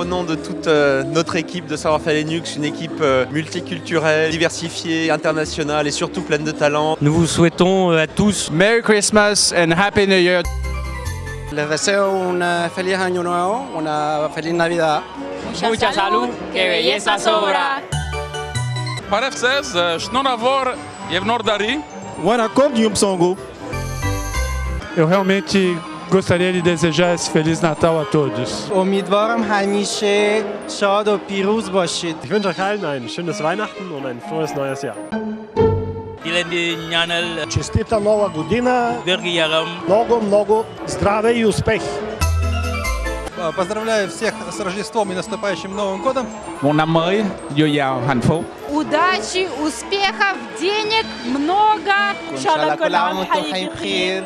au nom de toute euh, notre équipe de Savoir-Faire Linux, une équipe euh, multiculturelle, diversifiée, internationale et surtout pleine de talent. Nous vous souhaitons euh, à tous Merry Christmas and Happy New Year. Les deseo un feliz año nuevo, una feliz Navidad. Mucha, salud, que belleza sobra. Paref 16, Shnonavor Yevnor Dari. Wanakop Nyumsongo. Eu realmente gostaria de desejar esse Feliz Natal a todos. Ich wünsche euch allen ein schönes Weihnachten und ein frohes neues Jahr. Илен Нянел. Честита нова година. Дърги Ярам. Много, много здраве и успех. Поздравляю всех с Рождеством и наступающим Новым годом. Мунамой, Юяо Ханфу. Удачи, успехов, денег много. Шалакулам Хайхир.